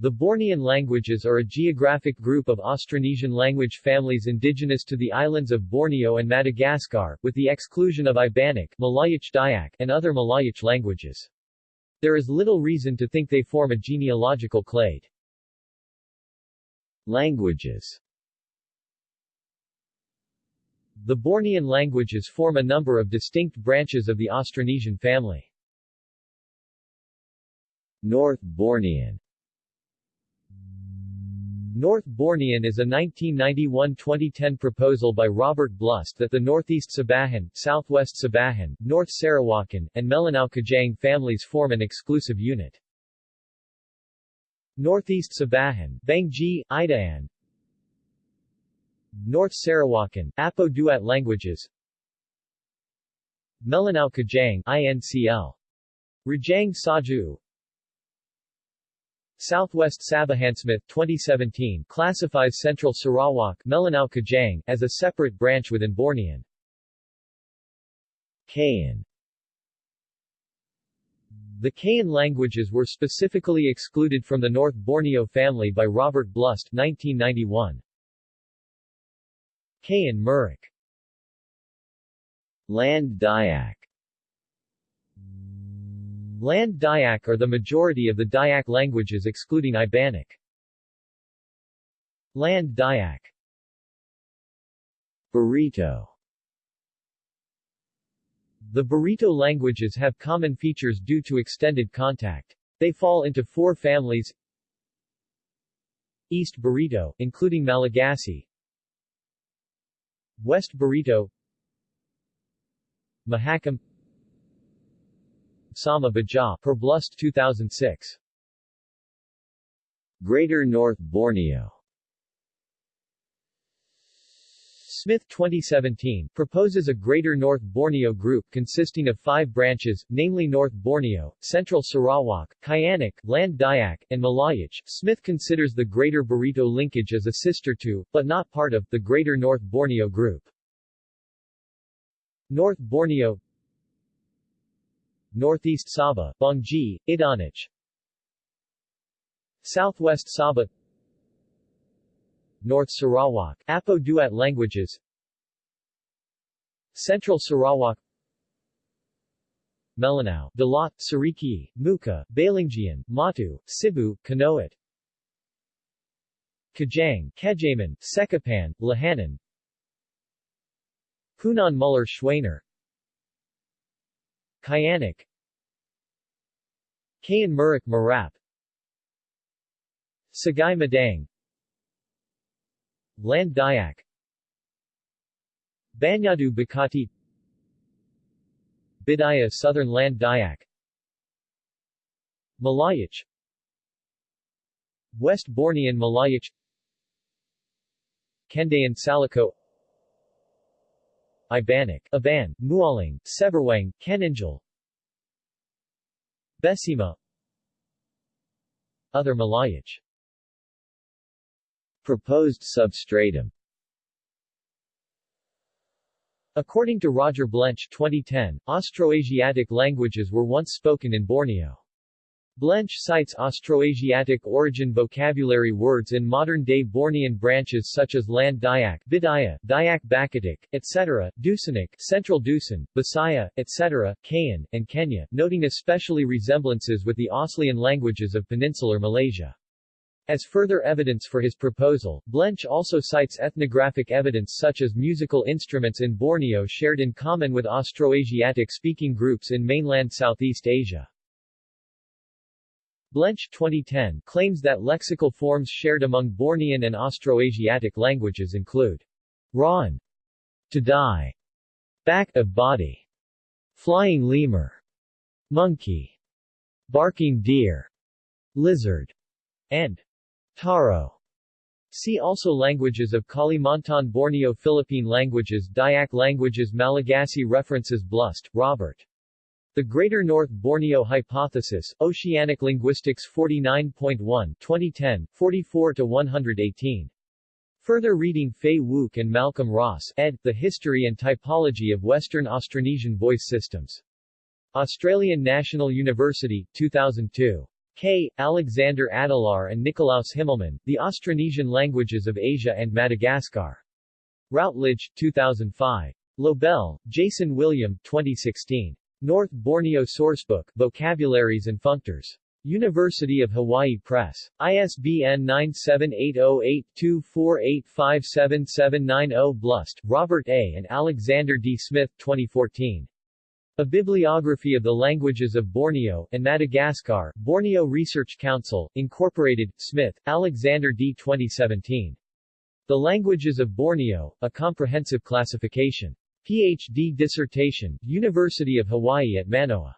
The Bornean languages are a geographic group of Austronesian language families indigenous to the islands of Borneo and Madagascar, with the exclusion of Ibanic, Malayic Dayak, and other Malayic languages. There is little reason to think they form a genealogical clade. Languages The Bornean languages form a number of distinct branches of the Austronesian family. North Bornean North Bornean is a 1991-2010 proposal by Robert Blust that the Northeast Sabahan, Southwest Sabahan, North Sarawakan, and Melanau Kajang families form an exclusive unit. Northeast Sabahan, Bonggi, Idaan North Sarawakan, Apo Duat languages Melanau Kajang, INCL. Rajang Sajau Southwest Sabahan Smith 2017 classifies Central Sarawak Melanau Kajang as a separate branch within Bornean. Kayan The Kayan languages were specifically excluded from the North Borneo family by Robert Blust 1991. Kayan Murik Land Dayak Land Dayak are the majority of the Dayak languages excluding Ibanic. Land Dayak. Barito The Barito languages have common features due to extended contact. They fall into four families. East Barito, including Malagasy. West Barito Mahakam Sama Bajaw, per Blust 2006. Greater North Borneo Smith 2017 proposes a Greater North Borneo group consisting of five branches, namely North Borneo, Central Sarawak, Kayanik, Land Dayak, and Malayic. Smith considers the Greater Barito linkage as a sister to, but not part of, the Greater North Borneo group. North Borneo Northeast Sabah, Bonggi, Idaanic Southwest Sabah. North Sarawak, Apo Duat languages. Central Sarawak. Melanau, Dalat, Sariki, Mukah, Balingian, Matu, Sibu, Kanowit. Kajang, Kajaman, Sekapan, Lahanan. Punan Muller Schwaner Kayanik Kayan Murik Merap Segai Modang. Land Dayak. Banyadu Bekati Bidayuh Southern Land Dayak. Malayic West Bornean Malayic Kendayan Salako Ibanic, Aban, Mualang, Seberuang, Keninjal Besima Other Malayic Proposed substratum According to Roger Blench 2010, Austroasiatic languages were once spoken in Borneo. Blench cites Austroasiatic origin vocabulary words in modern-day Bornean branches such as Land Dayak, Bidayuh, Dayak Bakatik, etc., Dusunic, Central Dusun, Bisaya, etc., Kayan, and Kenyah, noting especially resemblances with the Aslian languages of peninsular Malaysia. As further evidence for his proposal, Blench also cites ethnographic evidence such as musical instruments in Borneo shared in common with Austroasiatic-speaking groups in mainland Southeast Asia. Blench 2010 claims that lexical forms shared among Bornean and Austroasiatic languages include Ron, to die, back of body, flying lemur, monkey, barking deer, lizard, and taro. See also Languages of Kalimantan Borneo Philippine languages Dayak languages Malagasy References Blust, Robert. The Greater North Borneo Hypothesis, Oceanic Linguistics 49.1 2010, 44-118. Further reading Fay Wouk and Malcolm Ross, ed. The History and Typology of Western Austronesian Voice Systems. Australian National University, 2002. K. Alexander Adelaar and Nikolaus Himmelmann, The Austronesian Languages of Asia and Madagascar. Routledge, 2005. Lobel, Jason William, 2016. North Borneo Sourcebook, Vocabularies and Functors. University of Hawaii Press. ISBN 9780824857790 Blust, Robert A. and Alexander D. Smith, 2014. A Bibliography of the Languages of Borneo and Madagascar, Borneo Research Council, Incorporated, Smith, Alexander D. 2017. The Languages of Borneo, A Comprehensive Classification. Ph.D. dissertation, University of Hawaii at Manoa.